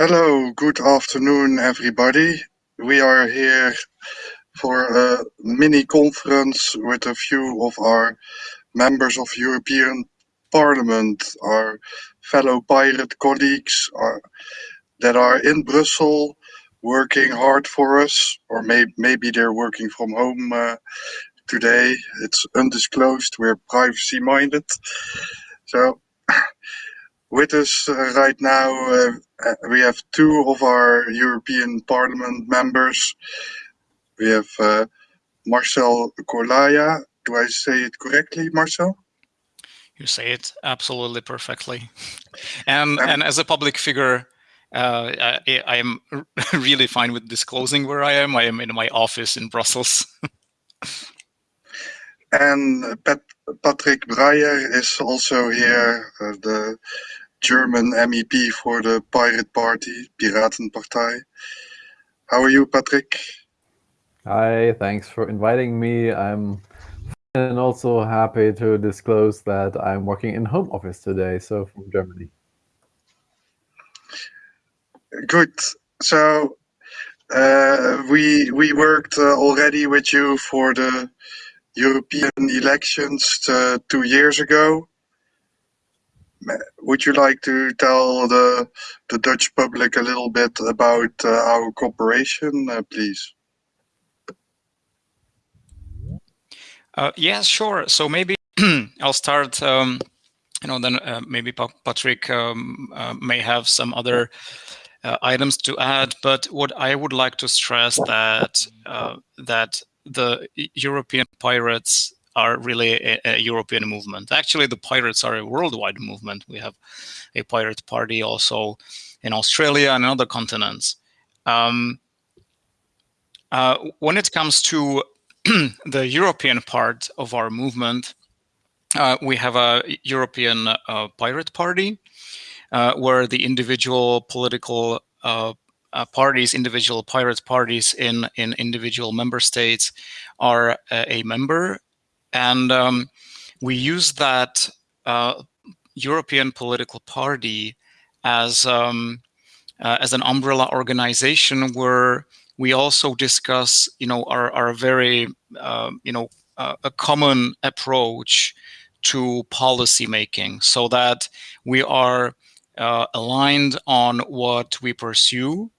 Hello, good afternoon, everybody. We are here for a mini conference with a few of our members of European Parliament, our fellow pirate colleagues are, that are in Brussels working hard for us, or may, maybe they're working from home uh, today. It's undisclosed, we're privacy minded. So with us right now, uh, uh, we have two of our European Parliament members. We have uh, Marcel Kolaja. Do I say it correctly, Marcel? You say it absolutely perfectly. And, and as a public figure, uh, I, I, am really fine with disclosing where I am. I am in my office in Brussels. and Pat Patrick Breyer is also here, uh, the German MEP for the Pirate Party, Piratenpartei. How are you, Patrick? Hi, thanks for inviting me. I'm and also happy to disclose that I'm working in home office today, so from Germany. Good. So uh, we we worked uh, already with you for the European elections uh, two years ago. Would you like to tell the the Dutch public a little bit about uh, our cooperation, uh, please? Uh, yeah, sure. So maybe I'll start. Um, you know, then maybe Patrick um, may have some other items to add. But what I would like to stress that that the European pirates are really a, a, European movement. Actually, the pirates are a worldwide movement. We have a pirate party also in Australia and other continents. Um, uh, when it comes to the European part of our movement, uh, we have a European uh, pirate party uh, where the individual political uh, uh, parties, individual pirate parties in, in individual member states are a member and um, we use that uh, European political party as um, uh, as an umbrella organization where we also discuss, you know, our, our very, uh, you know, uh, a common approach to policy making so that we are uh, aligned on what we pursue.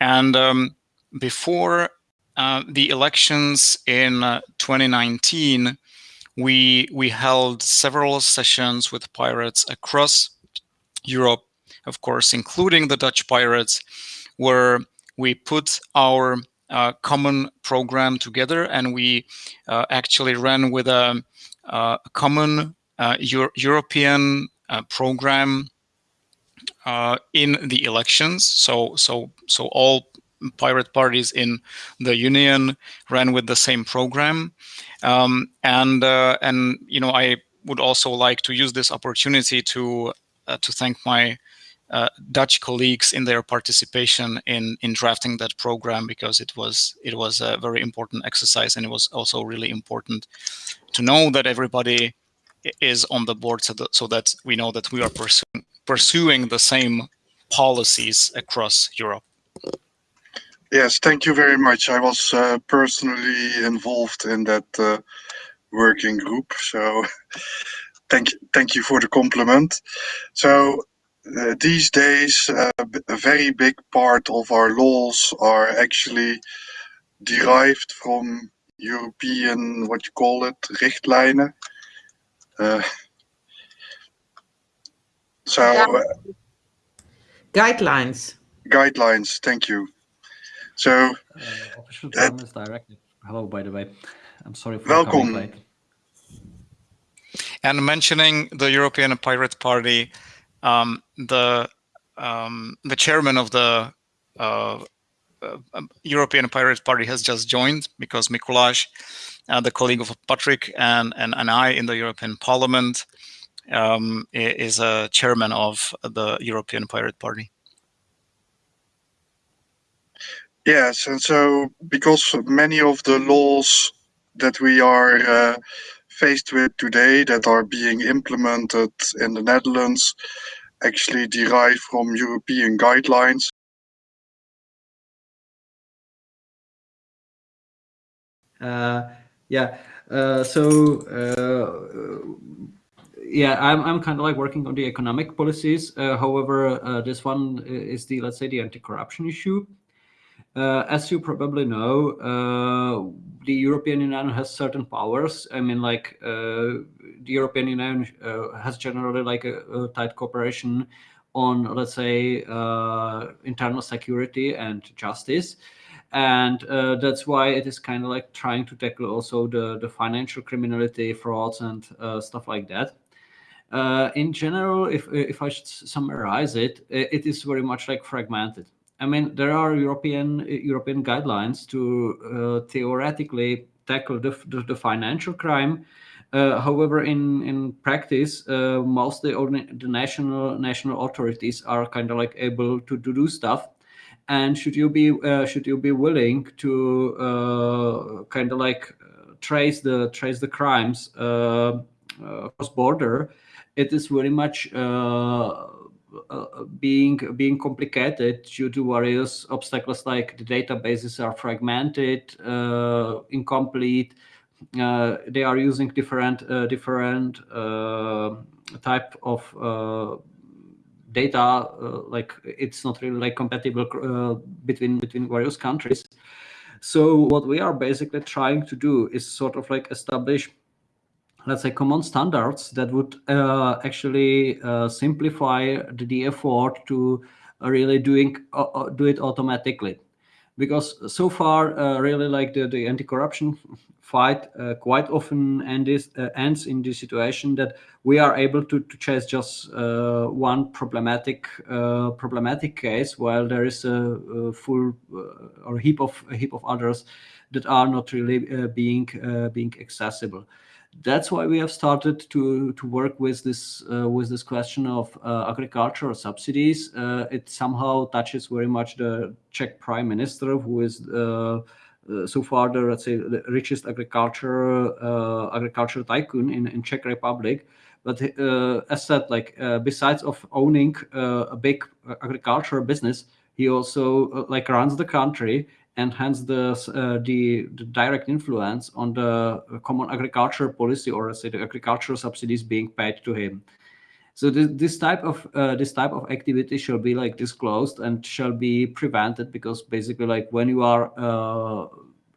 And um, before uh, the elections in uh, 2019, we we held several sessions with pirates across Europe, of course, including the Dutch pirates, where we put our uh, common program together and we uh, actually ran with a, a common uh, Euro European program in the elections. So so so all pirate parties in the union ran with the same program. Um, and, uh, and, you know, I would also like to use this opportunity to, uh, to thank my uh, Dutch colleagues in their participation in in drafting that program because it was it was a very important exercise and it was also really important to know that everybody is on the board so that, so that we know that we are pursuing pursuing the same policies across Europe. Yes, thank you very much. I was uh, personally involved in that uh, working group, so thank you, thank you for the compliment. So uh, these days, uh, a very big part of our laws are actually derived from European, what you call it, richtlijnen. Uh, so uh, guidelines. Guidelines. Thank you. So, uh, official term is directive. Hello, by the way. I'm sorry for welcome. coming late. And mentioning the European Pirate Party, um, the um, the chairman of the uh, uh, European Pirate Party has just joined because Mikuláš, uh, the colleague of Patrick and, and, and I in the European Parliament, um, is a chairman of the European Pirate Party. Yes, and so because many of the laws that we are uh, faced with today that are being implemented in the Netherlands actually derive from European guidelines. Uh, yeah. Uh, so uh, yeah, I'm I'm kind of like working on the economic policies. Uh, however, uh, this one is the let's say the anti-corruption issue. Uh, as you probably know, uh, the European Union has certain powers. I mean, like uh, the European Union has generally like a, a, tight cooperation on, let's say, internal security and justice. And uh, that's why it is kind of like trying to tackle also the the financial criminality frauds and uh, stuff like that. Uh, in general if if i should summarize it it is very much like fragmented i mean there are european european guidelines to uh, theoretically tackle the, the, the financial crime. Uh, however, in in practice, uh, mostly the national national authorities are kind of like able to, to do stuff, and should you be uh, should you be willing to uh, kind of like uh, trace the trace the crimes cross border it is very much Uh, being being complicated due to various obstacles like the databases are fragmented uh, incomplete uh, they are using different different type of data uh, like it's not really like compatible uh, between between various countries. So what we are basically trying to do is sort of like establish let's say common standards that would uh, actually uh, simplify the, the, effort to uh, really doing uh, do it automatically. Because so far really like the, the anti-corruption fight uh, quite often ends, uh, ends in the situation that we are able to, to chase just uh, one problematic uh, problematic case while there is a, a full uh, or heap of heap of others that are not really uh, being being accessible that's why we have started to to work with this uh, with this question of uh, agricultural subsidies. Uh, it somehow touches very much the Czech Prime Minister, who is uh, so far the let's say the richest agriculture uh, agricultural tycoon in, in Czech Republic. But uh, as said, like besides of owning a big agricultural business, he also like runs the country and hence the, uh, the, the direct influence on the common agricultural policy or say the agricultural subsidies being paid to him. So this, this type of uh, this type of activity shall be like disclosed and shall be prevented because basically like when you are uh,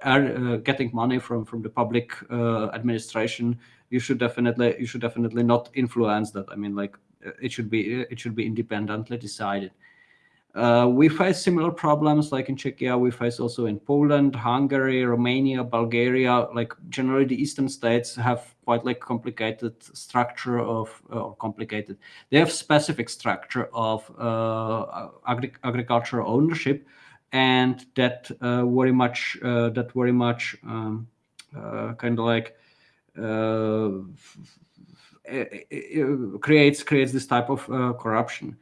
are, uh, getting money from from the public uh, administration, you should definitely you should definitely not influence that. I mean like it should be it should be independently decided. Uh, we face similar problems like in Czechia. We face also in Poland, Hungary, Romania, Bulgaria. Like generally, the eastern states have quite like complicated structure of uh, or complicated. They have specific structure of uh, agri agricultural ownership, and that uh, very much uh, that very much um, kind of like creates creates this type of corruption.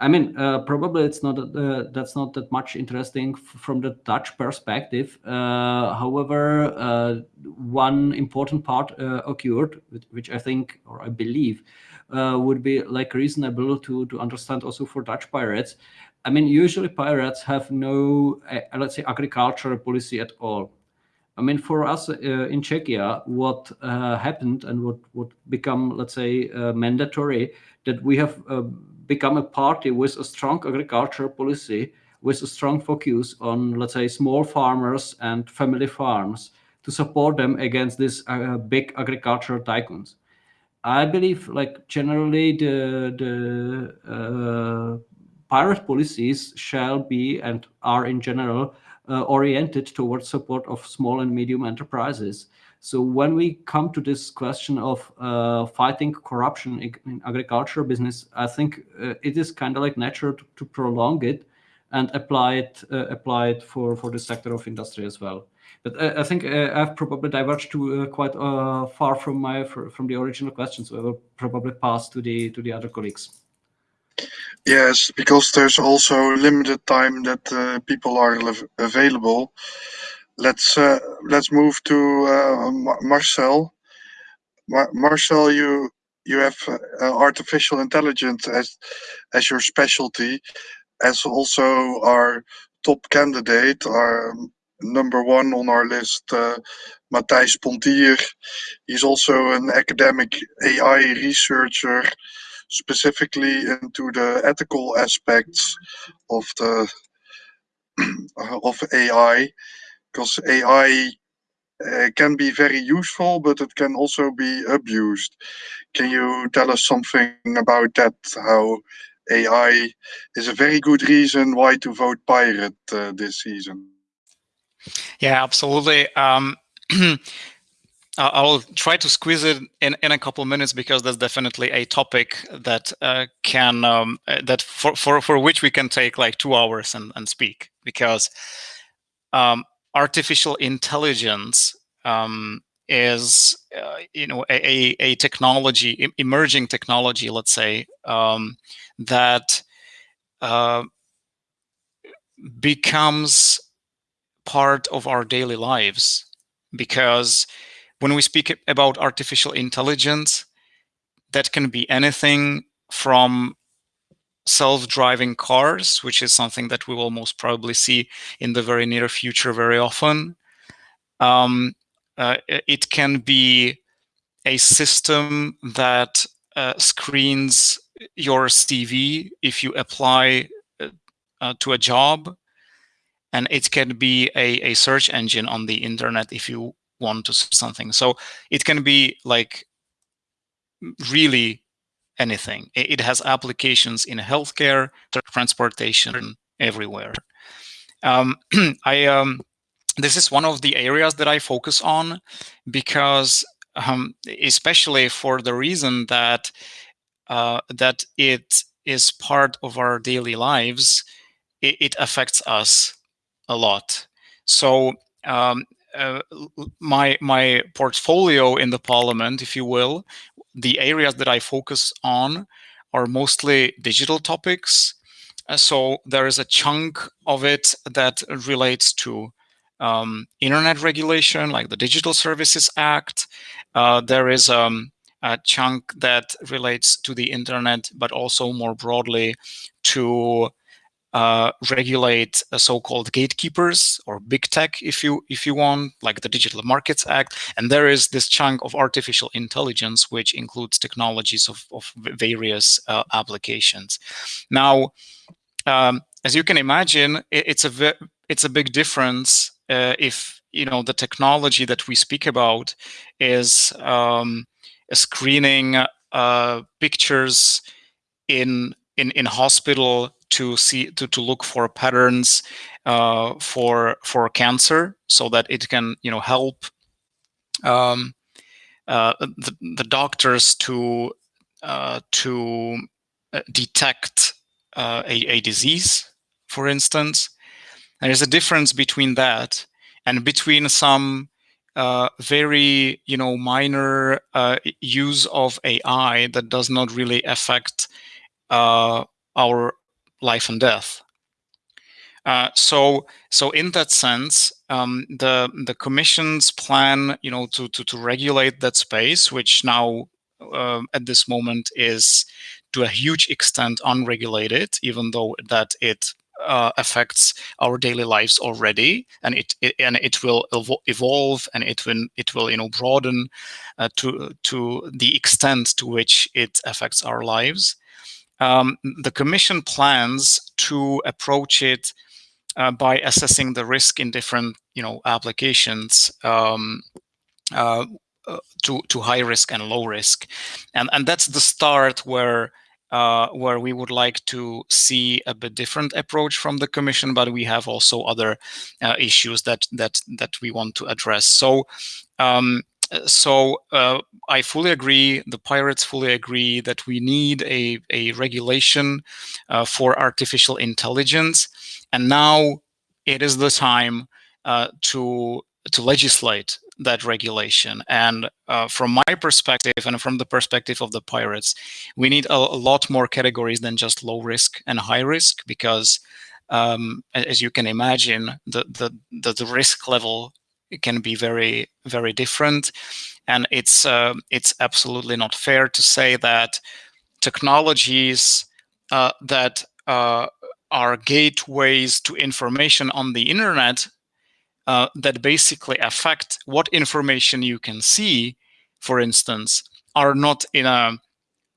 I mean, uh, probably it's not uh, that's not that much interesting from the Dutch perspective. Uh, however, uh, one important part uh, occurred, which I think or I believe uh, would be like reasonable to to understand also for Dutch pirates. I mean, usually pirates have no, let's say, agricultural policy at all. I mean, for us in Czechia, what happened and what would become, let's say, mandatory that we have become a party with a strong agricultural policy, with a strong focus on, let's say, small farmers and family farms to support them against these uh, big agricultural tycoons. I believe, like generally, the the uh, pirate policies shall be and are in general uh, oriented towards support of small and medium enterprises. So when we come to this question of uh, fighting corruption in agriculture business, I think uh, it is kind of like natural to, to, prolong it and apply it uh, apply it for for the sector of industry as well. But uh, I think uh, I've probably diverged to uh, quite far from my from the original question, so I will probably pass to the to the other colleagues. Yes, because there's also limited time that people are available let's uh, let's move to uh, Marcel. Mar Marcel, you you have uh, artificial intelligence as as your specialty, as also our top candidate, our number one on our list, uh, Matthijs Pontier. He's also an academic AI researcher, specifically into the ethical aspects of the of AI, because AI uh, can be very useful, but it can also be abused. Can you tell us something about that? How AI is a very good reason why to vote pirate uh, this season. Yeah, absolutely. Um, I'll try to squeeze it in, in a couple minutes because that's definitely a topic that uh, can um, uh, that for, for for which we can take like two hours and, and speak because um, artificial intelligence um, is uh, you know a, a technology emerging technology let's say um, that uh, becomes part of our daily lives. Because when we speak about artificial intelligence that can be anything from self-driving cars, which is something that we will most probably see in the very near future very often. Um, uh, it can be a system that uh, screens your CV if you apply uh, uh, to a job. And it can be a, a search engine on the internet if you want to something. So it can be like really anything. It has applications in healthcare, transportation, everywhere. Um, I um, this is one of the areas that I focus on because, um, especially for the reason that uh, that it is part of our daily lives, it, it affects us a lot. So um, uh, my my portfolio in the parliament, if you will, the areas that I focus on are mostly digital topics. Uh, so there is a chunk of it that relates to um, internet regulation, like the Digital Services Act. Uh, there is um, a chunk that relates to the internet, but also more broadly to uh, regulate so-called gatekeepers or big tech, if you if you want, like the Digital Markets Act. And there is this chunk of artificial intelligence, which includes technologies of, of various uh, applications. Now, um, as you can imagine, it, it's a it's a big difference uh, if you know the technology that we speak about is um, screening uh, pictures in in in hospital to see to, to look for patterns uh, for for cancer so that it can you know help um, uh, the, the doctors to uh, to uh, detect uh, a, a disease for instance. There's a difference between that and between some uh, very you know minor use of AI that does not really affect our life and death. Uh, so, so in that sense, um, the the Commission's plan, you know, to to to regulate that space, which now uh, at this moment is to a huge extent unregulated, even though that it uh, affects our daily lives already, and it, it and it will evolve and it will it will you know broaden uh, to to the extent to which it affects our lives um, the Commission plans to approach it uh, by assessing the risk in different, you know, applications um, uh, uh, to to high risk and low risk, and and that's the start where. Uh, where we would like to see a bit different approach from the commission, but we have also other uh, issues that that that we want to address. So um, so uh, I fully agree, the pirates fully agree that we need a, a regulation uh, for artificial intelligence. And now it is the time uh, to, to legislate that regulation. And uh, from my perspective and from the perspective of the pirates, we need a, a lot more categories than just low risk and high risk because um, as you can imagine, the, the, the, risk level can be very very different, and it's uh, it's absolutely not fair to say that technologies uh, that uh, are gateways to information on the internet uh, that basically affect what information you can see, for instance, are not in a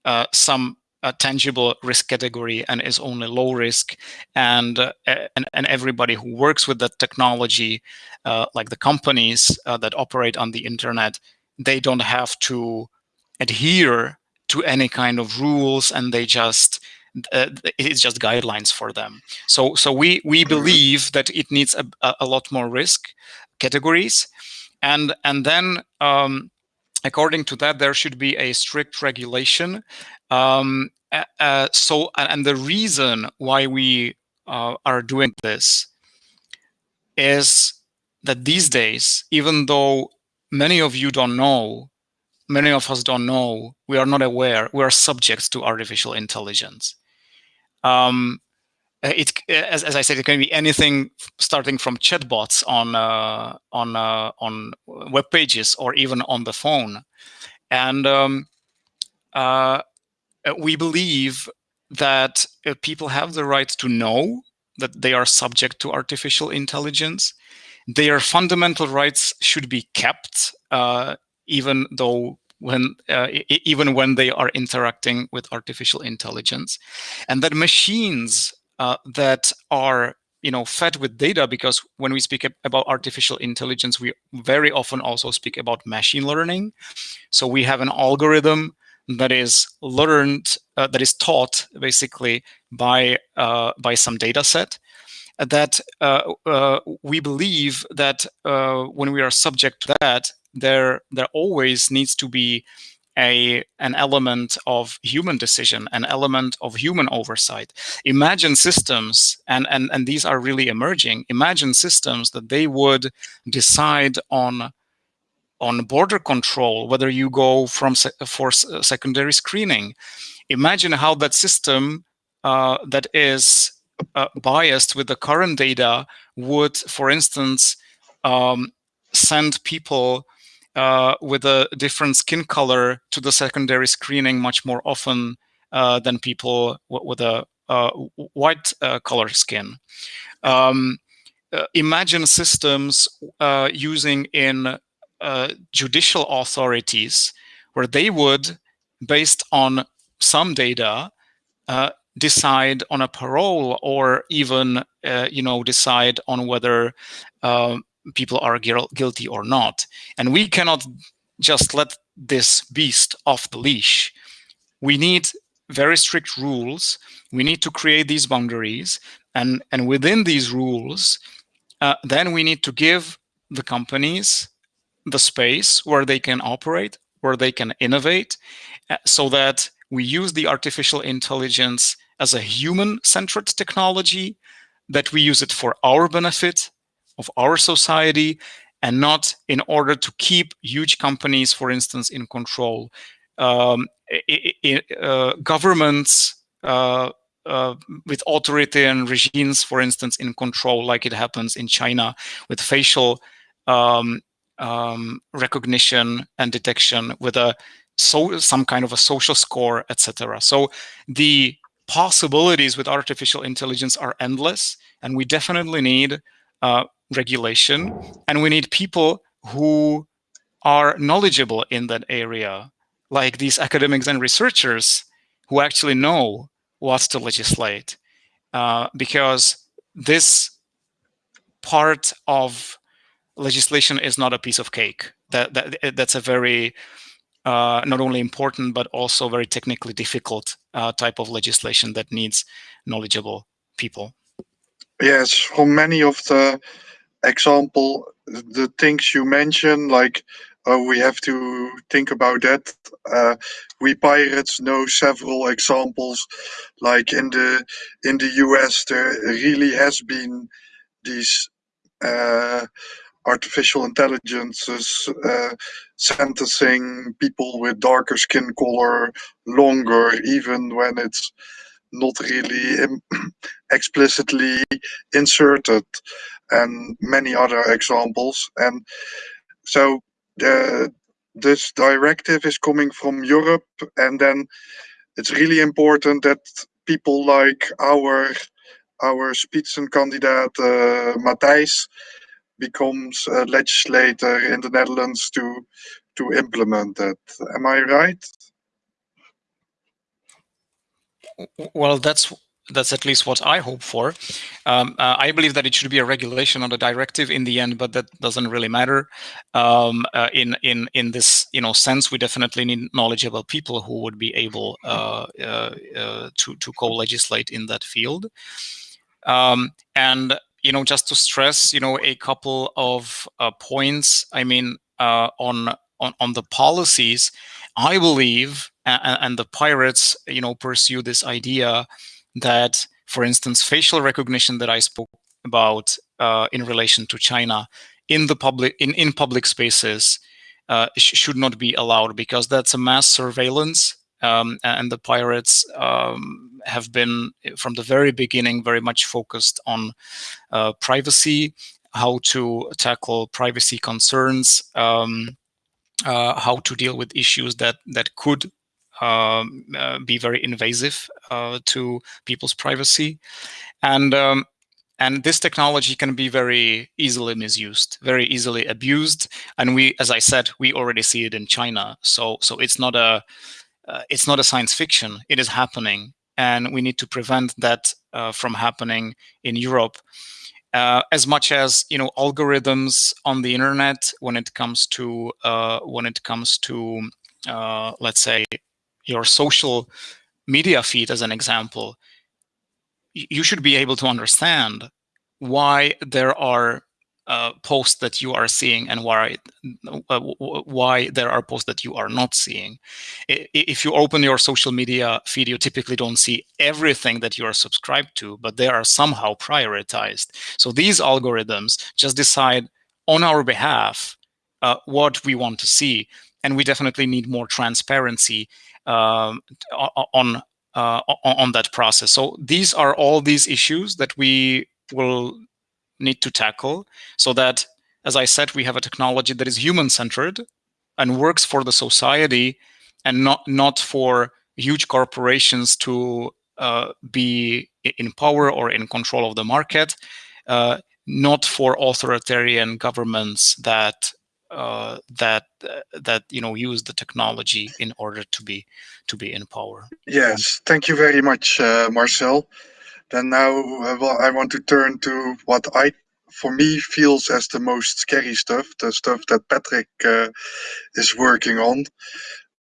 uh, some a tangible risk category and is only low risk. And uh, and, and everybody who works with that technology uh, like the companies uh, that operate on the internet they don't have to adhere to any kind of rules and they just uh, it's just guidelines for them. So so we we believe that it needs a, a lot more risk categories. And and then um, according to that, there should be a strict regulation. Um, uh, so, and the reason why we uh, are doing this is that these days, even though many of you don't know, many of us don't know, we are not aware, we are subject to artificial intelligence. Um, it, as, as I said, it can be anything starting from chatbots on uh, on uh, on web pages or even on the phone, and um, uh, we believe that uh, people have the right to know that they are subject to artificial intelligence. Their fundamental rights should be kept, uh, even though when uh, even when they are interacting with artificial intelligence, and that machines uh, that are you know fed with data because when we speak about artificial intelligence we very often also speak about machine learning so we have an algorithm that is learned uh, that is taught basically by uh, by some data set that uh, uh we believe that uh, when we are subject to that there there always needs to be a an element of human decision, an element of human oversight. Imagine systems, and, and, and these are really emerging, imagine systems that they would decide on on border control, whether you go from se for secondary screening. Imagine how that system uh, that is uh, biased with the current data would, for instance, um, send people uh, with a different skin color to the secondary screening much more often uh, than people with a uh, white uh, color skin. Um, imagine systems using in judicial authorities where they would, based on some data, decide on a parole or even, you know, decide on whether um, people are guilty or not. And we cannot just let this beast off the leash. We need very strict rules. We need to create these boundaries. And, and within these rules, uh, then we need to give the companies the space where they can operate, where they can innovate, uh, so that we use the artificial intelligence as a human-centered technology, that we use it for our benefit, of our society and not in order to keep huge companies, for instance, in control. Um, it, it, uh, governments uh, uh, with regimes, for instance, in control, like it happens in China with facial um, um, recognition and detection with a so some kind of a social score, etc. So the possibilities with artificial intelligence are endless, and we definitely need uh, regulation, and we need people who are knowledgeable in that area, like these academics and researchers who actually know what to legislate. Uh, because this part of legislation is not a piece of cake. That, that That's a very, uh, not only important, but also very technically difficult uh, type of legislation that needs knowledgeable people. Yes, for many of the example, the things you mentioned, like uh, we have to think about that. Uh, we pirates know several examples, like in the in the US, there really has been these uh, artificial intelligences uh, sentencing people with darker skin color longer, even when it's not really explicitly inserted. and many other examples. And so this directive is coming from Europe, and then it's really important that people like our our Spitzenkandidaat uh, Matthijs becomes a legislator in the Netherlands to to implement that. Am I right? Well, that's that's at least what I hope for. Um, uh, I believe that it should be a regulation, not a directive in the end, but that doesn't really matter. Um, uh, in in in this you know sense, we definitely need knowledgeable people who would be able uh, uh, uh to to co-legislate in that field. Um, and you know, just to stress, you know, a couple of uh, points. I mean, uh, on on on the policies, I believe, and, and the pirates, you know, pursue this idea that, for instance, facial recognition that I spoke about uh, in relation to China in the public in, in public spaces uh, sh should not be allowed because that's a mass surveillance um, and the pirates um, have been from the very beginning very much focused on uh, privacy, how to tackle privacy concerns, um, uh, how to deal with issues that that could um, uh, be very invasive uh, to people's privacy. And um, and this technology can be very easily misused, very easily abused. And we, as I said, we already see it in China. So so it's not a uh, it's not a science fiction. It is happening, and we need to prevent that uh, from happening in Europe. Uh, as much as you know algorithms on the internet when it comes to uh, when it comes to uh, let's say your social media feed as an example, you should be able to understand why there are uh, posts that you are seeing and why uh, why there are posts that you are not seeing. If you open your social media feed, you typically don't see everything that you are subscribed to, but they are somehow prioritized. So these algorithms just decide on our behalf uh, what we want to see, and we definitely need more transparency um, on uh, on that process. So these are all these issues that we will need to tackle so that, as I said, we have a technology that is human-centered and works for the society and not, not for huge corporations to uh, be in power or in control of the market, uh, not for authoritarian governments that uh, that uh, that you know use the technology in order to be to be in power. Yes, thank you very much, uh, Marcel. Then now, I want to turn to what I, for me, feels as the most scary stuff, the stuff that Patrick uh, is working on.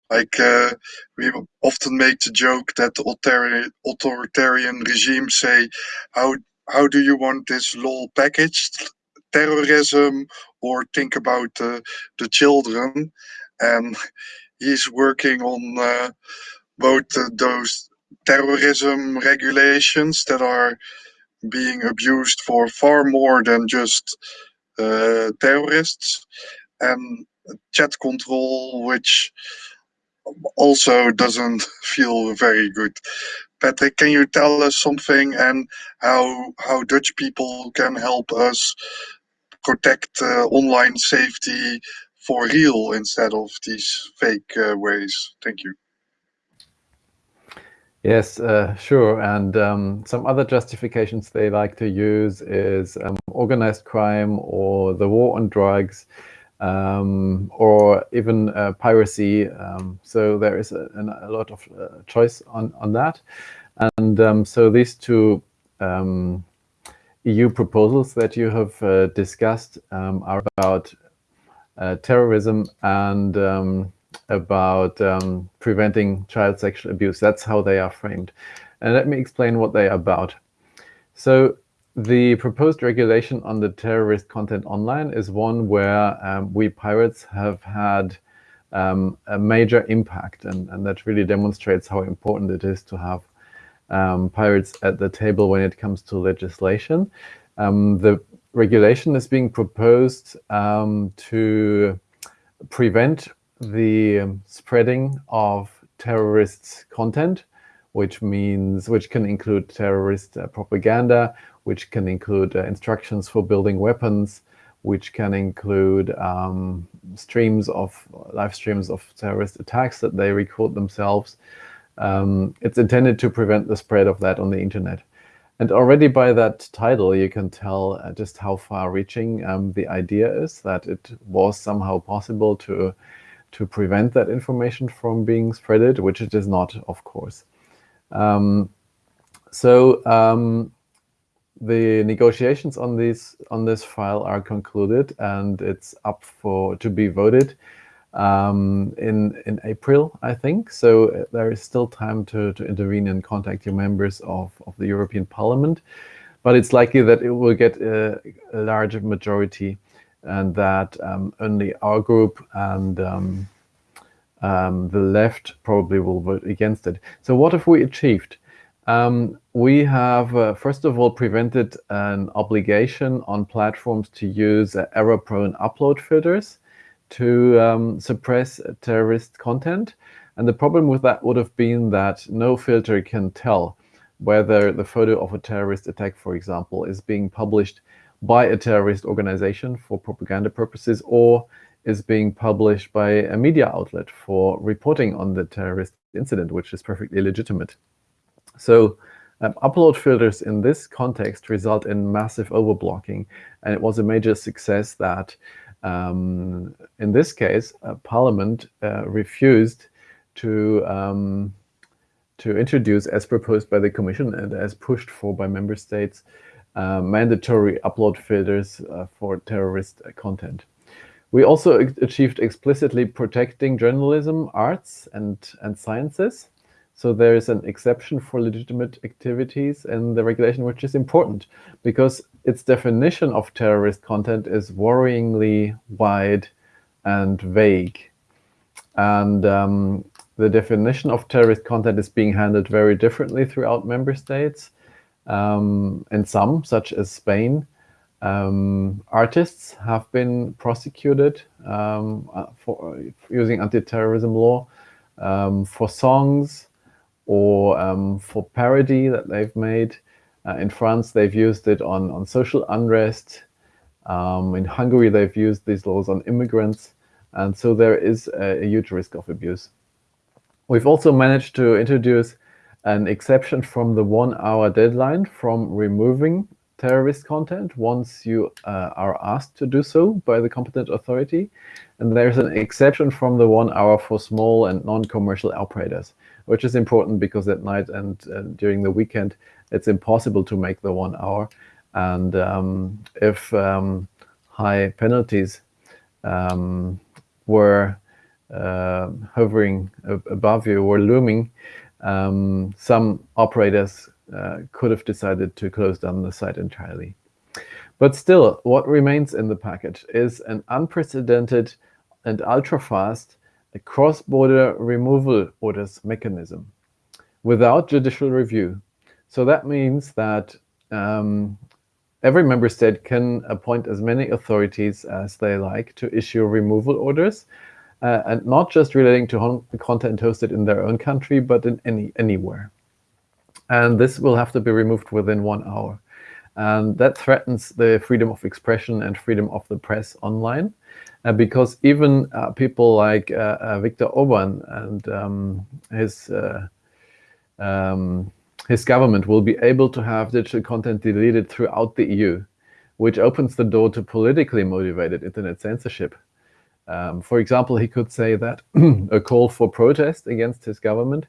Like uh, we often make the joke that authoritarian regimes say, "How how do you want this law packaged?" terrorism or think about uh, the children. And he's working on uh, both those terrorism regulations that are being abused for far more than just uh, terrorists and chat control, which also doesn't feel very good. Patrick, can you tell us something and how how Dutch people can help us protect uh, online safety for real instead of these fake uh, ways. Thank you. Yes, uh, sure. And um, some other justifications they like to use is um, organized crime or the war on drugs um, or even uh, piracy. Um, so there is a, a lot of uh, choice on, on that. And um, so these two um, EU proposals that you have uh, discussed are about uh, terrorism and about um, preventing child sexual abuse. That's how they are framed. And let me explain what they are about. So the proposed regulation on the terrorist content online is one where um, we pirates have had um, a major impact and, and that really demonstrates how important it is to have um, pirates at the table when it comes to legislation. Um, the regulation is being proposed um, to prevent the spreading of terrorist content, which means which can include terrorist uh, propaganda, which can include uh, instructions for building weapons, which can include um, streams of live streams of terrorist attacks that they record themselves. Um, it's intended to prevent the spread of that on the internet. And already by that title, you can tell uh, just how far-reaching um, the idea is, that it was somehow possible to, to prevent that information from being spreaded, which it is not, of course. Um, so um, the negotiations on this on this file are concluded, and it's up for to be voted um, in in April, I think. So uh, there is still time to to intervene and contact your members of of the European Parliament, but it's likely that it will get a, a large majority, and that um, only our group and um, um, the left probably will vote against it. So what have we achieved? We have, uh, first of all, prevented an obligation on platforms to use uh, error-prone upload filters to um, suppress terrorist content. And the problem with that would have been that no filter can tell whether the photo of a terrorist attack, for example, is being published by a terrorist organization for propaganda purposes or is being published by a media outlet for reporting on the terrorist incident, which is perfectly legitimate. So um, upload filters in this context result in massive overblocking, and it was a major success that um, in this case, uh, Parliament uh, refused to um, to introduce, as proposed by the Commission and as pushed for by member states, mandatory upload filters uh, for terrorist content. We also achieved explicitly protecting journalism, arts, and, and sciences. So there is an exception for legitimate activities in the regulation, which is important because its definition of terrorist content is worryingly wide and vague. And um, the definition of terrorist content is being handled very differently throughout member states. Um, in some, such as Spain, um, artists have been prosecuted um, uh, for using anti-terrorism law um, for songs or um, for parody that they've made. Uh, in France, they've used it on, on social unrest. Um, in Hungary, they've used these laws on immigrants. And so there is a, a huge risk of abuse. We've also managed to introduce an exception from the one-hour deadline from removing terrorist content once you uh, are asked to do so by the competent authority. And there's an exception from the one hour for small and non-commercial operators, which is important because at night and uh, during the weekend, it's impossible to make the one hour. And um, if um, high penalties um, were uh, hovering above you or looming, um, some operators uh, could have decided to close down the site entirely. But still, what remains in the package is an unprecedented and ultra-fast cross-border removal orders mechanism without judicial review. So that means that um, every member state can appoint as many authorities as they like to issue removal orders, uh, and not just relating to content hosted in their own country, but in any anywhere and this will have to be removed within one hour. And that threatens the freedom of expression and freedom of the press online, uh, because even uh, people like uh, uh Viktor Orban and um, his uh, um, his government will be able to have digital content deleted throughout the EU, which opens the door to politically motivated internet censorship. Um, for example, he could say that a call for protest against his government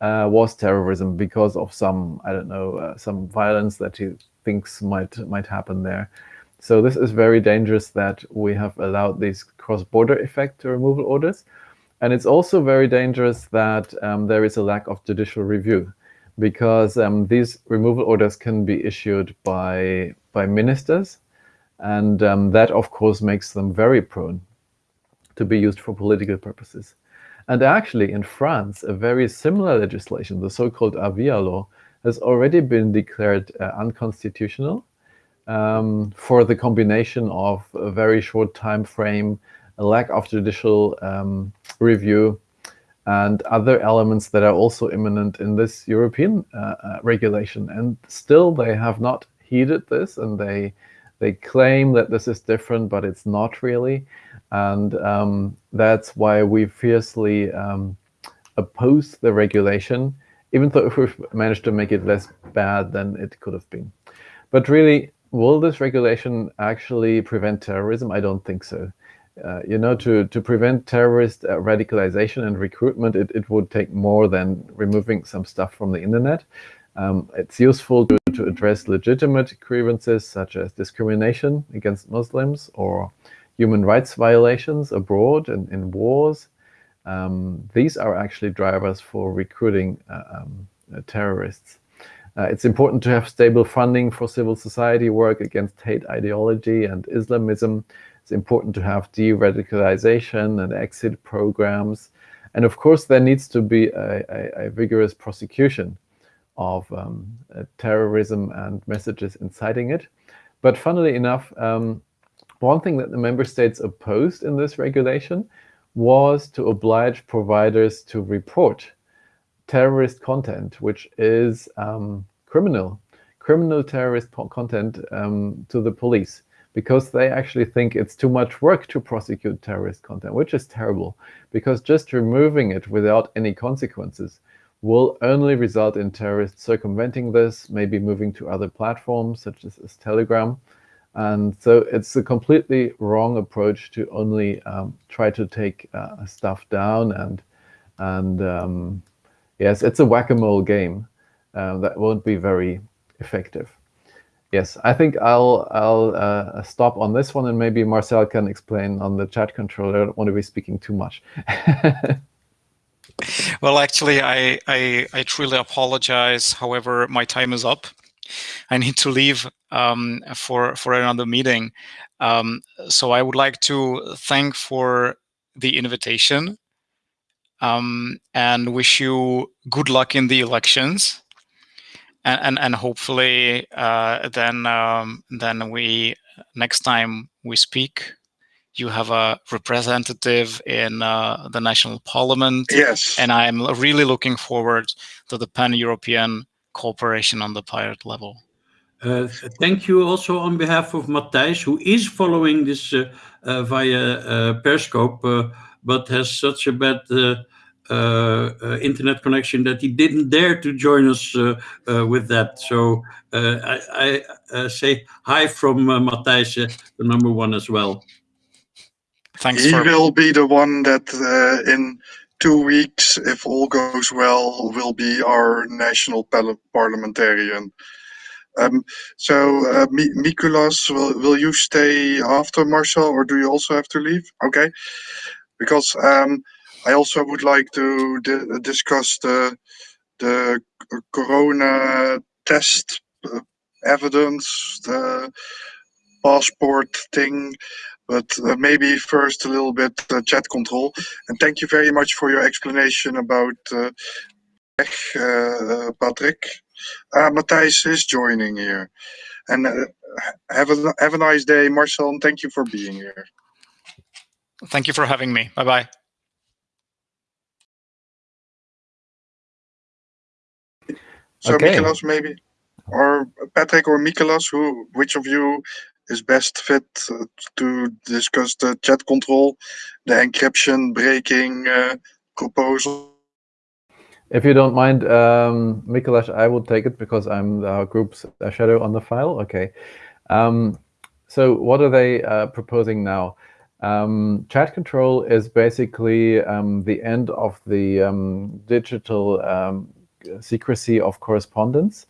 uh, was terrorism because of some, I don't know, uh, some violence that he thinks might might happen there. So this is very dangerous that we have allowed these cross-border effect removal orders. And it's also very dangerous that um, there is a lack of judicial review because um, these removal orders can be issued by, by ministers. And um, that, of course, makes them very prone to be used for political purposes. And actually, in France, a very similar legislation, the so-called Avia law, has already been declared uh, unconstitutional um, for the combination of a very short time frame, a lack of judicial um, review, and other elements that are also imminent in this European uh, uh, regulation. And still, they have not heeded this and they they claim that this is different, but it's not really. And um, that's why we fiercely um, oppose the regulation, even though if we've managed to make it less bad than it could have been. But really, will this regulation actually prevent terrorism? I don't think so. Uh, you know, to, to prevent terrorist uh, radicalization and recruitment, it, it would take more than removing some stuff from the internet. Um, it's useful to, to address legitimate grievances such as discrimination against Muslims or human rights violations abroad and in wars. Um, these are actually drivers for recruiting uh, um, uh, terrorists. Uh, it's important to have stable funding for civil society work against hate ideology and Islamism. It's important to have de-radicalization and exit programs. And of course, there needs to be a, a, a vigorous prosecution of um, uh, terrorism and messages inciting it. But funnily enough, um, one thing that the member states opposed in this regulation was to oblige providers to report terrorist content, which is um, criminal, criminal terrorist content um, to the police because they actually think it's too much work to prosecute terrorist content, which is terrible because just removing it without any consequences will only result in terrorists circumventing this, maybe moving to other platforms such as, as Telegram. And so it's a completely wrong approach to only um, try to take uh, stuff down and and um, yes, it's a whack-a-mole game uh, that won't be very effective. Yes, I think I'll I'll uh, stop on this one and maybe Marcel can explain on the chat controller. I don't want to be speaking too much. well, actually, I, I, I truly apologize. However, my time is up. I need to leave um, for for another meeting. Um, so I would like to thank for the invitation um, and wish you good luck in the elections. And and, and hopefully uh, then um, then we next time we speak you have a representative in uh, the national parliament. Yes. And I'm really looking forward to the pan-European cooperation on the pirate level. Uh, thank you also on behalf of Matthijs, who is following this uh, uh via uh, Periscope, uh, but has such a bad internet connection that he didn't dare to join us with that. So I, I say hi from uh, Matthijs, the number one as well. Thanks. He for... will be the one that uh, in two weeks, if all goes well, will be our national parliamentarian. Um, so, uh, Mikulas, will, will you stay after Marcel, or do you also have to leave? Okay, because um, I also would like to di discuss the the corona test uh, evidence, the passport thing, but uh, maybe first a little bit uh, chat control. And thank you very much for your explanation about uh, uh Patrick. Uh, Matthijs is joining here. And uh, have, a, have a nice day, Marcel, and thank you for being here. Thank you for having me. Bye-bye. So okay. Mikolas, maybe, or Patrick or Mikolas, who, which of you is best fit uh, to discuss the chat control, the encryption breaking uh, proposal. If you don't mind, um, Mikuláš, I will take it because I'm the group's shadow on the file. Okay. Um, so what are they uh, proposing now? Um, chat control is basically um, the end of the um, digital um, secrecy of correspondence.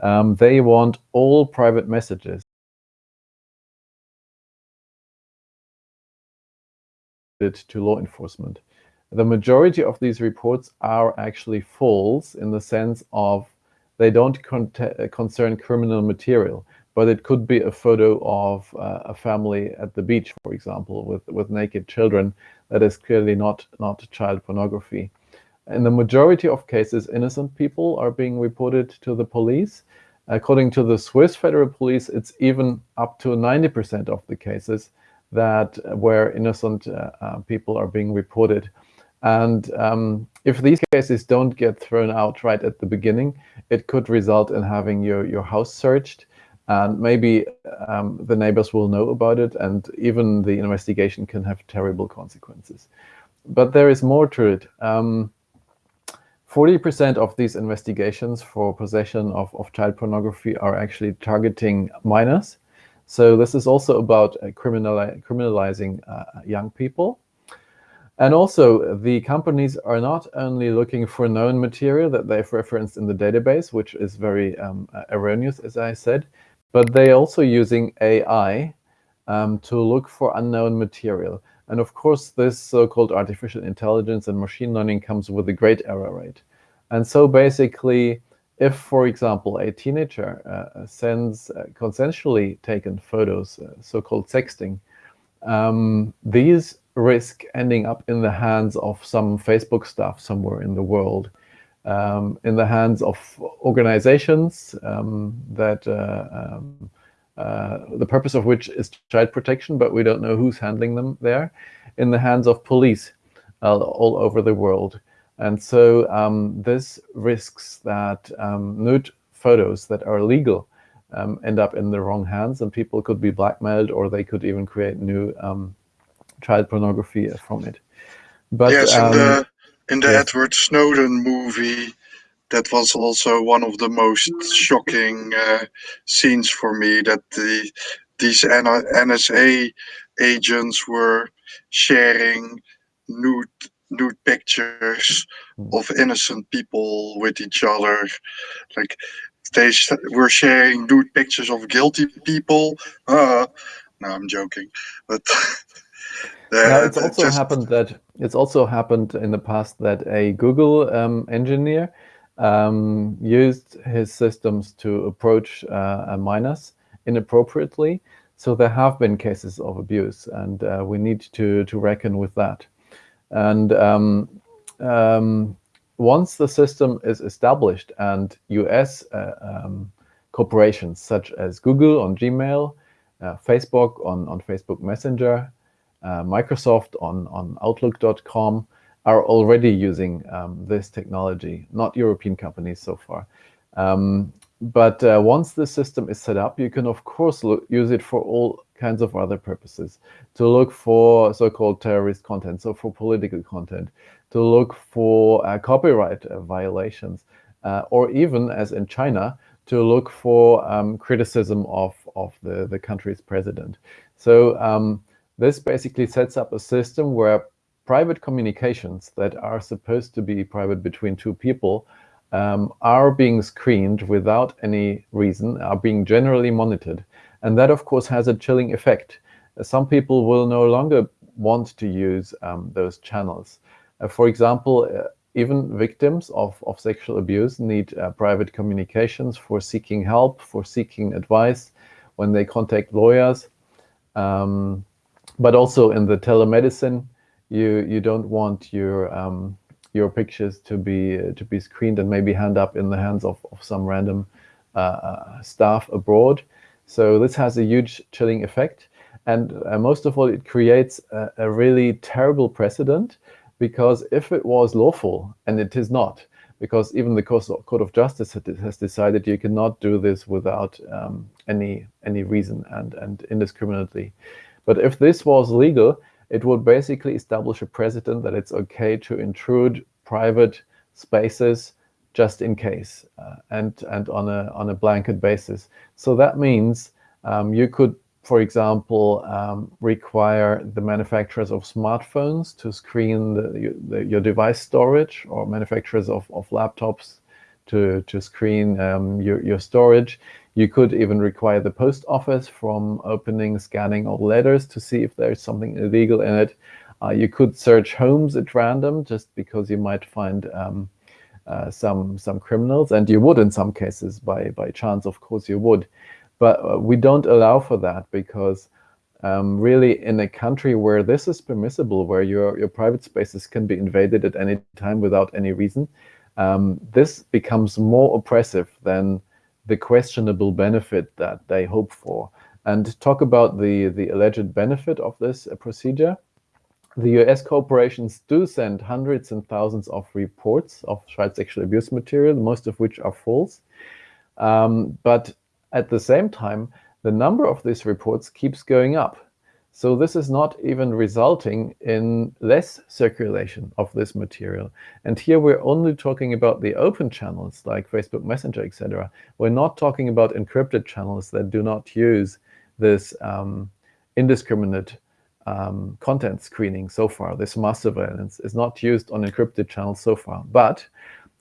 Um, they want all private messages to law enforcement. The majority of these reports are actually false in the sense of they don't con concern criminal material, but it could be a photo of uh, a family at the beach, for example, with, with naked children. That is clearly not, not child pornography. In the majority of cases, innocent people are being reported to the police. According to the Swiss Federal Police, it's even up to 90% of the cases that where innocent uh, uh, people are being reported. And um, if these cases don't get thrown out right at the beginning, it could result in having your, your house searched and maybe um, the neighbors will know about it and even the investigation can have terrible consequences. But there is more to it. 40% um, of these investigations for possession of, of child pornography are actually targeting minors. So this is also about uh, criminali criminalizing uh, young people. And also, the companies are not only looking for known material that they've referenced in the database, which is very um, uh, erroneous, as I said, but they're also using AI um, to look for unknown material. And of course, this so-called artificial intelligence and machine learning comes with a great error rate. And so basically, if, for example, a teenager uh, sends uh, consensually taken photos, uh, so-called sexting, um, these risk ending up in the hands of some Facebook staff somewhere in the world, um, in the hands of organizations um, that uh, um, uh, the purpose of which is child protection, but we don't know who's handling them there, in the hands of police uh, all over the world. And so um, this risks that um, nude photos that are legal um, end up in the wrong hands and people could be blackmailed or they could even create new child pornography from it. But yes, in the um, in the yes. Edward Snowden movie, that was also one of the most shocking uh, scenes for me. That the these NSA agents were sharing nude nude pictures hmm. of innocent people with each other, like they were sharing nude pictures of guilty people. Uh, no, I'm joking, but it's also just... happened that it's also happened in the past that a Google um, engineer um, used his systems to approach uh, minors inappropriately. So there have been cases of abuse, and uh, we need to to reckon with that. And um, um once the system is established, and U.S. Uh, um, corporations such as Google on Gmail, uh, Facebook on on Facebook Messenger, Microsoft on, on Outlook.com are already using um, this technology, not European companies so far. Um, but uh, once the system is set up, you can, of course, look, use it for all kinds of other purposes, to look for so-called terrorist content, so for political content, to look for uh, copyright uh, violations, uh, or even, as in China, to look for um, criticism of, of the, the country's president. So um, this basically sets up a system where private communications that are supposed to be private between two people um, are being screened without any reason, are being generally monitored. And that, of course, has a chilling effect. Some people will no longer want to use um, those channels. Uh, for example, uh, even victims of, of sexual abuse need uh, private communications for seeking help, for seeking advice, when they contact lawyers. Um, but also in the telemedicine, you you don't want your um, your pictures to be uh, to be screened and maybe hand up in the hands of, of some random uh, uh, staff abroad. So this has a huge chilling effect. And uh, most of all, it creates a, a, really terrible precedent because if it was lawful, and it is not, because even the Court of Justice has decided you cannot do this without um, any any reason and, and indiscriminately. But if this was legal, it would basically establish a precedent that it's okay to intrude private spaces just in case uh, and and on a on a blanket basis. So that means um, you could, for example, um, require the manufacturers of smartphones to screen the, the, your device storage or manufacturers of, of laptops to, to screen um, your, your storage. You could even require the post office from opening, scanning all letters to see if there's something illegal in it. Uh, you could search homes at random just because you might find um, uh, some some criminals, and you would in some cases by by chance, of course you would. But uh, we don't allow for that because um, really in a country where this is permissible, where your your private spaces can be invaded at any time without any reason, um, this becomes more oppressive than the questionable benefit that they hope for. And talk about the, the alleged benefit of this uh, procedure. The US corporations do send hundreds and thousands of reports of child sexual abuse material, most of which are false. Um, but At the same time, the number of these reports keeps going up. So this is not even resulting in less circulation of this material. And here we're only talking about the open channels like Facebook Messenger, etc. We're not talking about encrypted channels that do not use this um, indiscriminate um, content screening so far. This mass surveillance is not used on encrypted channels so far. But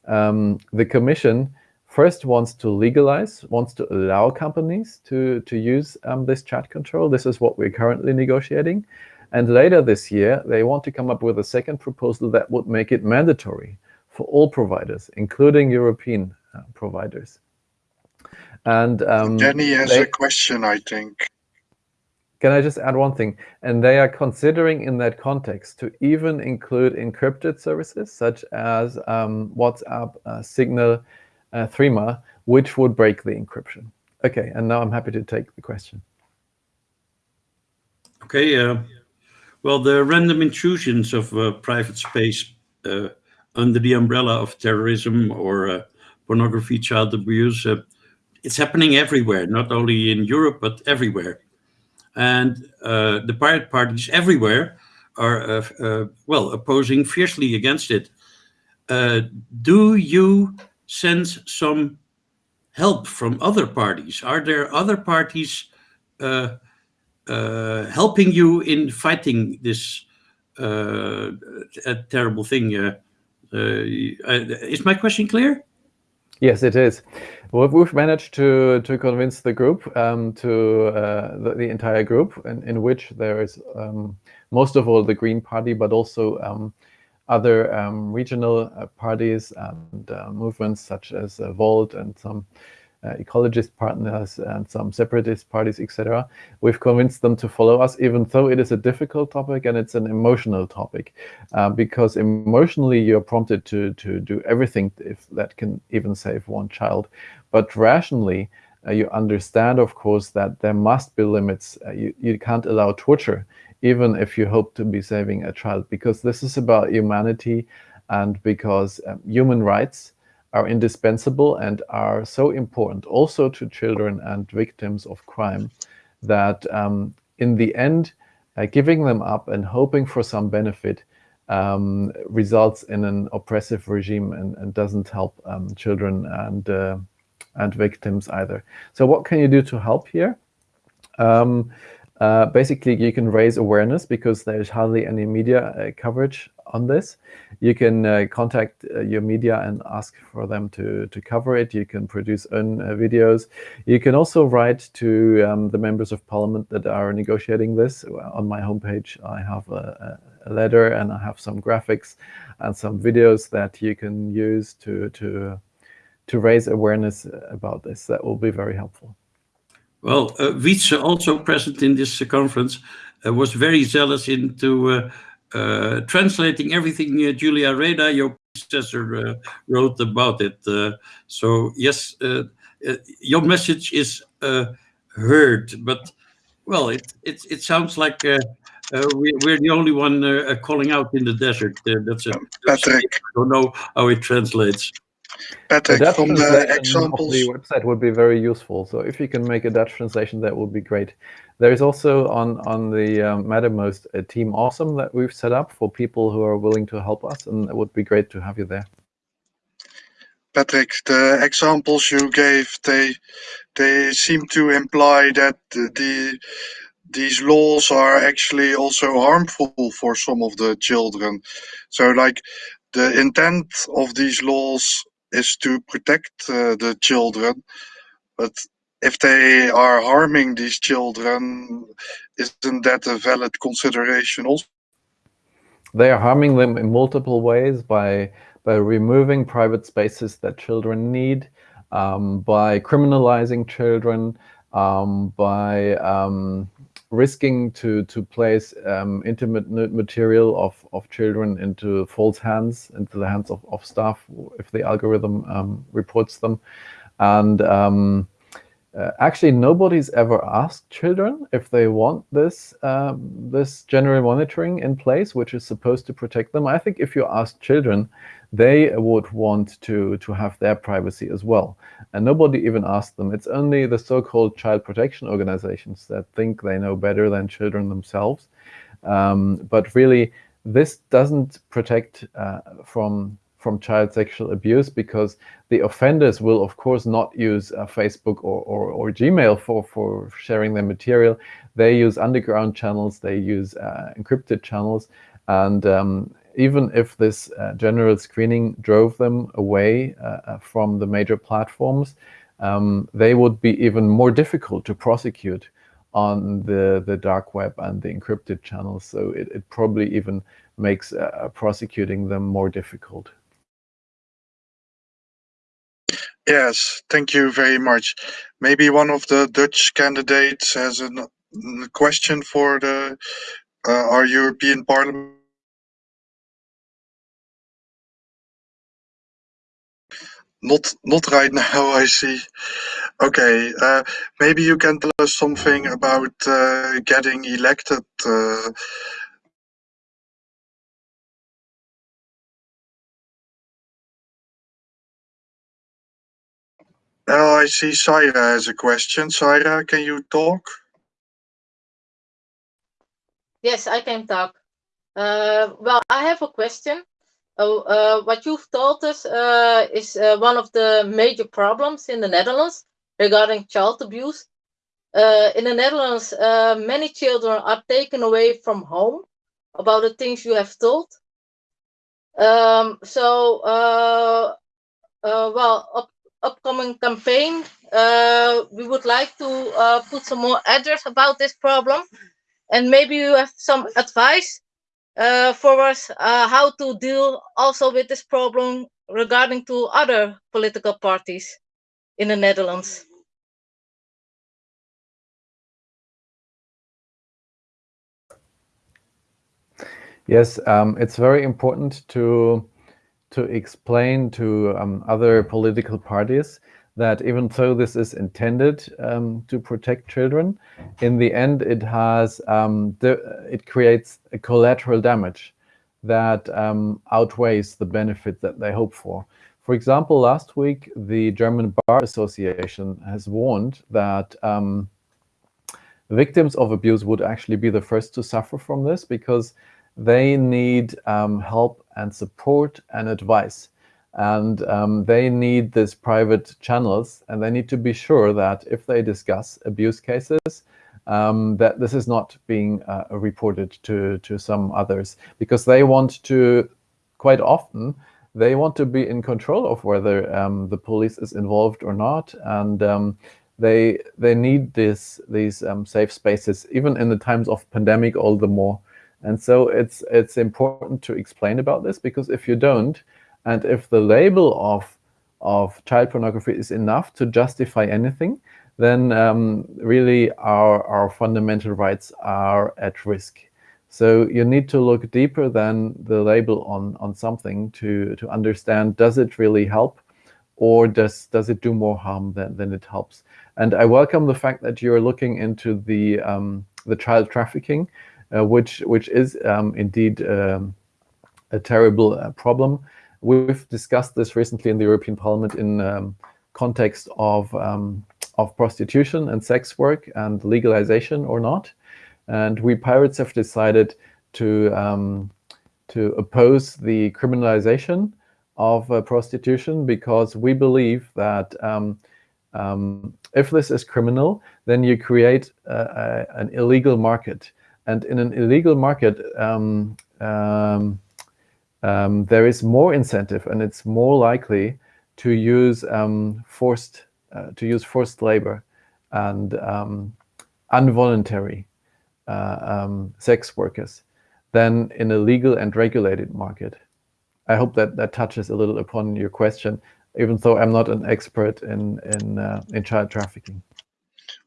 um, the Commission first wants to legalize, wants to allow companies to, to use um, this chat control. This is what we're currently negotiating. And later this year, they want to come up with a second proposal that would make it mandatory for all providers, including European uh, providers. And um, Danny has they, a question, I think. Can I just add one thing? And they are considering in that context to even include encrypted services such as um, WhatsApp, uh, Signal, uh, Threema, which would break the encryption. Okay, and now I'm happy to take the question. Okay, uh, well, the random intrusions of uh, private space uh, under the umbrella of terrorism or uh, pornography, child abuse, uh, it's happening everywhere, not only in Europe, but everywhere. And the pirate parties everywhere are, well, opposing fiercely against it. do you sense some help from other parties? Are there other parties uh, uh, helping you in fighting this uh, terrible thing? Uh, uh, is my question clear? Yes, it is. We've managed to to convince the group, um, to uh, the, the, entire group, in, in which there is um, most of all the Green Party, but also um, other um, regional uh, parties and uh, movements such as uh, Volt and some uh, ecologist partners and some separatist parties, etc. We've convinced them to follow us, even though it is a difficult topic and it's an emotional topic, uh, because emotionally you're prompted to to do everything if that can even save one child, but rationally. Uh, you understand, of course, that there must be limits. you, you can't allow torture even if you hope to be saving a child, because this is about humanity and because um, human rights are indispensable and are so important also to children and victims of crime that um, in the end, uh, giving them up and hoping for some benefit um, results in an oppressive regime and, and doesn't help um, children and uh, and victims either. So what can you do to help here? Um, uh, basically, you can raise awareness because there's hardly any media uh, coverage on this. You can uh, contact uh, your media and ask for them to, to cover it. You can produce own videos. You can also write to um, the members of parliament that are negotiating this. On my homepage, I have a, a, letter and I have some graphics and some videos that you can use to, to, to raise awareness about this. That will be very helpful. Well, uh, Wietse, also present in this uh, conference, uh, was very zealous into uh, uh translating everything uh, Julia Reda, your predecessor, wrote about it. so yes, your message is heard, but well, it it, it sounds like we, are the only one calling out in the desert. that's a, Patrick. I don't know how it translates. Patrick, Dutch from the examples. the website would be very useful. So if you can make a Dutch translation, that would be great. There is also on on the um, Mattermost a team awesome that we've set up for people who are willing to help us, and it would be great to have you there. Patrick, the examples you gave, they they seem to imply that the these laws are actually also harmful for some of the children. So like the intent of these laws is to protect uh, the children, but if they are harming these children, isn't that a valid consideration also? They are harming them in multiple ways by by removing private spaces that children need, um, by criminalizing children, um, by um, risking to to place um, intimate material of of children into false hands, into the hands of of staff if the algorithm um, reports them, and um, uh, actually, nobody's ever asked children if they want this um, this general monitoring in place, which is supposed to protect them. I think if you ask children, they would want to to have their privacy as well. And nobody even asked them. It's only the so-called child protection organizations that think they know better than children themselves. Um, but really, this doesn't protect uh, from from child sexual abuse because the offenders will of course not use uh, Facebook or, or, or, Gmail for, for sharing their material. They use underground channels, they use uh, encrypted channels. And um, even if this uh, general screening drove them away uh, uh, from the major platforms, um, they would be even more difficult to prosecute on the, the dark web and the encrypted channels. So it, it probably even makes uh, prosecuting them more difficult. Yes, thank you very much. Maybe one of the Dutch candidates has a question for the uh, our European Parliament. Not not right now, I see. Okay, uh, maybe you can tell us something about uh, getting elected uh, Oh, I see Saira has a question. Saira, can you talk? Yes, I can talk. Uh, well, I have a question. Uh, uh, what you've told us uh, is uh, one of the major problems in the Netherlands regarding child abuse. Uh, in the Netherlands, many children are taken away from home about the things you have told. Um, so, well, upcoming campaign, uh, we would like to uh, put some more address about this problem. And maybe you have some advice uh, for us uh, how to deal also with this problem regarding to other political parties in the Netherlands. Yes, um, it's very important to to explain to um, other political parties that even though this is intended um, to protect children, in the end it has um, it creates a collateral damage that um, outweighs the benefit that they hope for. For example, last week the German Bar Association has warned that um, victims of abuse would actually be the first to suffer from this because they need um, help and support and advice. And um, they need these private channels and they need to be sure that if they discuss abuse cases, um, that this is not being uh, reported to, to some others because they want to, quite often, they want to be in control of whether um, the police is involved or not. And um, they they need this these um, safe spaces, even in the times of pandemic, all the more. And so it's it's important to explain about this because if you don't, and if the label of of child pornography is enough to justify anything, then um, really our our fundamental rights are at risk. So you need to look deeper than the label on on something to to understand does it really help, or does does it do more harm than than it helps? And I welcome the fact that you're looking into the um, the child trafficking uh, which which is um, indeed um, a terrible uh, problem. We've discussed this recently in the European Parliament in um, context of um, of prostitution and sex work and legalization or not. And we pirates have decided to um, to oppose the criminalization of uh, prostitution because we believe that um, um, if this is criminal, then you create an illegal market and in an illegal market, um, um, there is more incentive and it's more likely to use um, forced uh, to use forced labor and um, involuntary uh, um, sex workers than in a legal and regulated market. I hope that that touches a little upon your question, even though I'm not an expert in in uh, in child trafficking.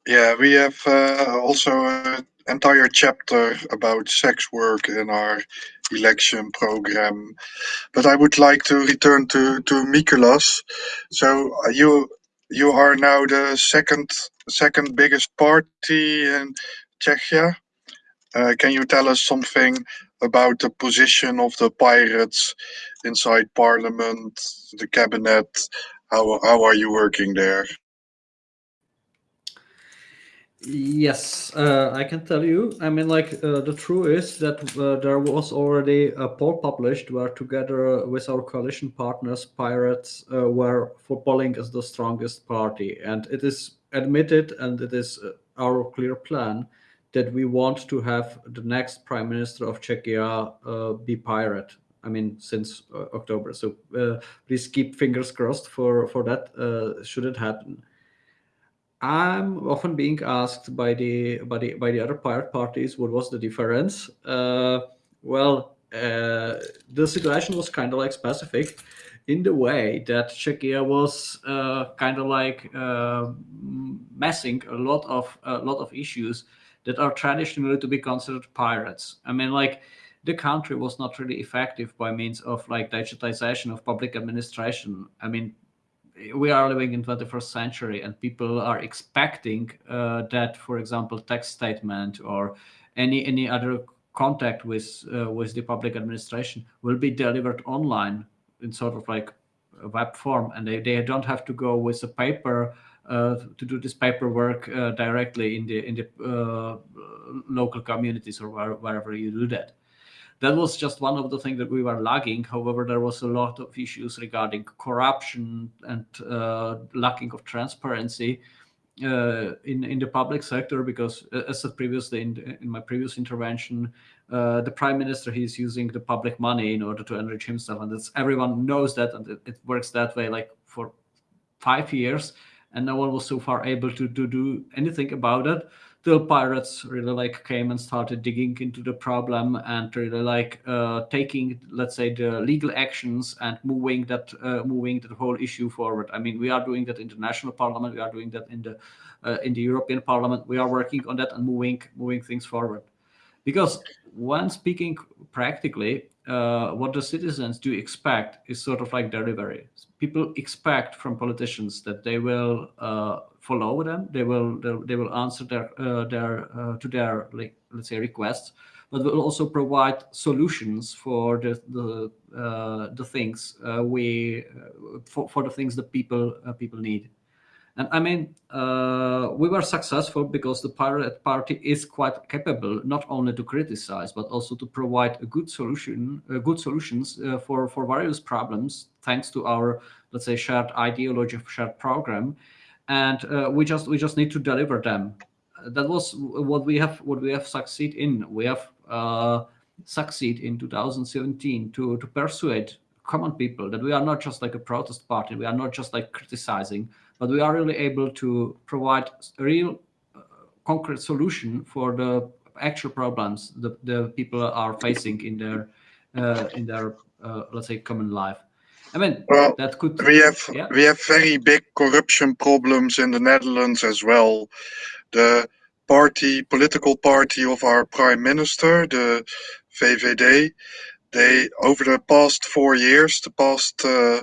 Yeah, we have uh, also an entire chapter about sex work in our election program. But I would like to return to, to Mikolas. So uh, you you are now the second second biggest party in Czechia. Uh, can you tell us something about the position of the pirates inside parliament, the cabinet? How, how are you working there? Yes, uh, I can tell you. I mean, like, uh, the truth is that uh, there was already a poll published where, together with our coalition partners, Pirates uh, were footballing as the strongest party. And it is admitted, and it is uh, our clear plan that we want to have the next prime minister of Czechia uh, be pirate. I mean, since October. So please keep fingers crossed for for that. Should it happen? I'm often being asked by the by the by the other pirate parties what was the difference. Uh, well, uh, the situation was kind of like specific in the way that Czechia was kind of like messing a lot of a lot of issues that are traditionally to be considered pirates. I mean, like the country was not really effective by means of like digitization of public administration. I mean, we are living in 21st century and people are expecting uh, that, for example, tax statement or any any other contact with uh, with the public administration will be delivered online in sort of like a web form and they, they don't have to go with a paper uh, to do this paperwork uh, directly in the in the uh, local communities or where, wherever you do that. That was just one of the things that we were lagging. However, there was a lot of issues regarding corruption and lacking of transparency uh, in in the public sector because as said previously in, in my previous intervention uh, the prime minister he's using the public money in order to enrich himself. And it's everyone knows that and it, it works that way like for five years. And no one was so far able to, to do anything about it till pirates really like came and started digging into the problem and really like uh, taking let's say the legal actions and moving that uh, moving the whole issue forward. I mean we are doing that in the national parliament we are doing that in the uh, in the european parliament. We are working on that and moving moving things forward. Because when speaking practically uh, what the citizens do expect is sort of like delivery. People expect from politicians that they will uh, follow them, they will they will answer their uh, their uh, to their like let's say requests, but will also provide solutions for the the uh, the things uh, we for, for the things that people people need. And I mean, uh, we were successful because the Pirate Party is quite capable not only to criticize but also to provide a good solution, uh, good solutions uh, for for various problems, thanks to our let's say shared ideology, shared program, and uh, we just we just need to deliver them. That was what we have what we have succeed in. We have uh, succeed in 2017 to to persuade common people that we are not just like a protest party, we are not just like criticizing but we are really able to provide real uh, concrete solution for the actual problems that the people are facing in their uh, in their uh, let's say common life. I mean well, that could we have yeah. we have very big corruption problems in the Netherlands as well. The party political party of our prime minister, the VVD, they over the past four years, the past uh,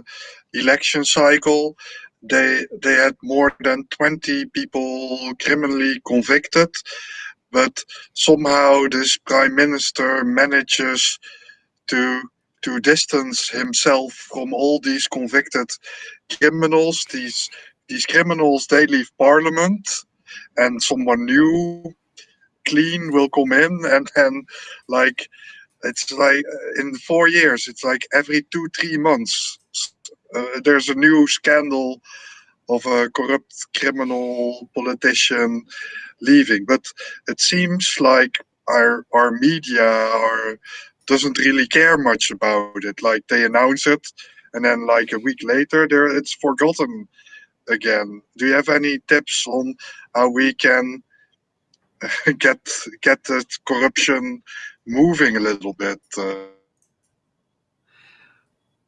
election cycle, they they had more than 20 people criminally convicted but somehow this prime minister manages to to distance himself from all these convicted criminals these these criminals they leave parliament and someone new clean will come in and and like it's like in four years it's like every two three months uh, there's a new scandal of a corrupt criminal politician leaving. But it seems like our our media are doesn't really care much about it. Like they announce it, and then like a week later, there it's forgotten again. Do you have any tips on how we can get get the corruption moving a little bit? Uh,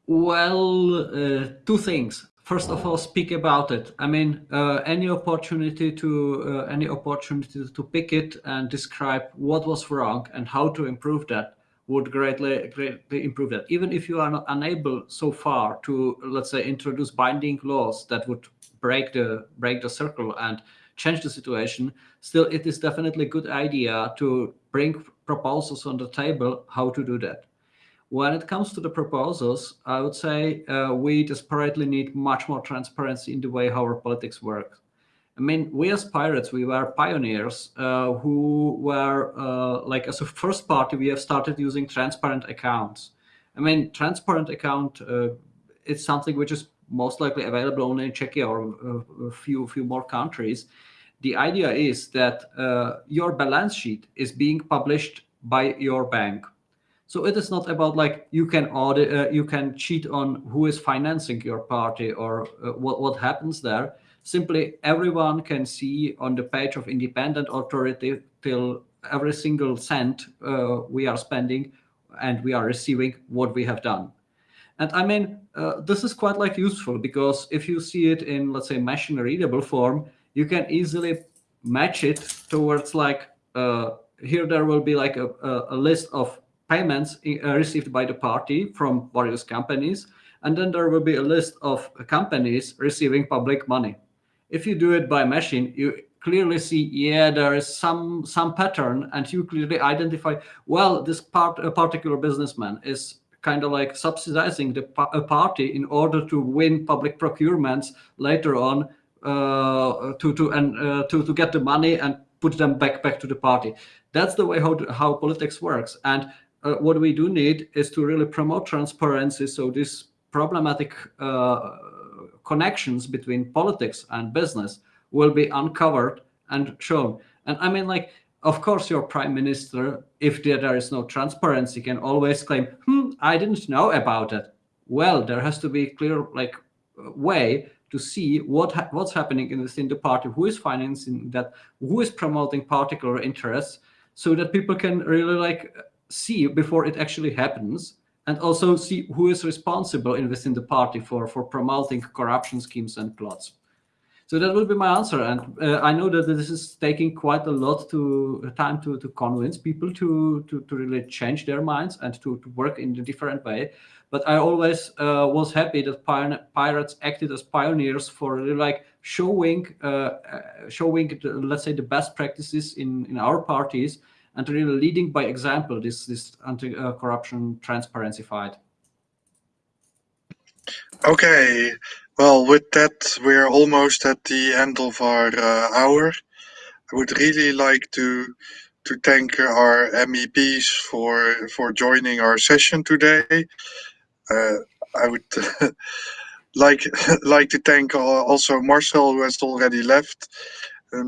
well, uh, two things. First of all, speak about it. I mean, uh, any opportunity to uh, any opportunity to pick it and describe what was wrong and how to improve that would greatly greatly improve that. Even if you are not unable so far to, let's say, introduce binding laws that would break the break the circle and change the situation, still it is definitely a good idea to bring proposals on the table how to do that. When it comes to the proposals, I would say uh, we desperately need much more transparency in the way how our politics work. I mean, we as pirates, we were pioneers uh, who were uh, like as a first party, we have started using transparent accounts. I mean, transparent account, uh, it's something which is most likely available only in Czechia or uh, a few, few more countries. The idea is that uh, your balance sheet is being published by your bank. So it is not about like you can audit, uh, you can cheat on who is financing your party or uh, what, what happens there. Simply everyone can see on the page of independent authority till every single cent uh, we are spending and we are receiving what we have done. And I mean, uh, this is quite like useful because if you see it in, let's say, machine readable form, you can easily match it towards like, uh, here there will be like a, a, list of payments uh, received by the party from various companies. And then there will be a list of companies receiving public money. If you do it by machine, you clearly see, yeah, there is some some pattern, and you clearly identify, well, this part a particular businessman is kind of like subsidizing the a party in order to win public procurements later on uh, to to and uh, to to get the money and put them back back to the party. That's the way how how politics works. And uh, what we do need is to really promote transparency. So this problematic uh, connections between politics and business will be uncovered and shown. And I mean, like of course, your prime minister, if there, is no transparency, can always claim, hmm, I didn't know about it. Well, there has to be clear like way to see what ha what's happening in within the party, who is financing that, who is promoting particular interests, so that people can really like see before it actually happens, and also see who is responsible in within the party for for promoting corruption schemes and plots. So that would be my answer. And uh, I know that this is taking quite a lot to uh, time to, to convince people to, to, to really change their minds and to, to work in a different way. But I always uh, was happy that pirates acted as pioneers for really like showing, uh, uh, showing the, let's say the best practices in, in our parties and really leading by example this, this anti-corruption transparency fight. Okay, well, with that, we're almost at the end of our uh, hour. I would really like to to thank our MEPs for for joining our session today. Uh, I would like like to thank also Marcel, who has already left, uh,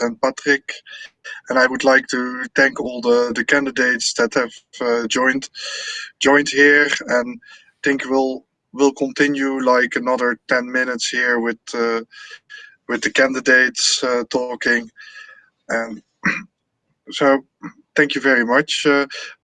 and Patrick, and I would like to thank all the the candidates that have uh, joined joined here, and think we'll we'll continue like another 10 minutes here with uh, with the candidates uh, talking. And so thank you very much. Uh,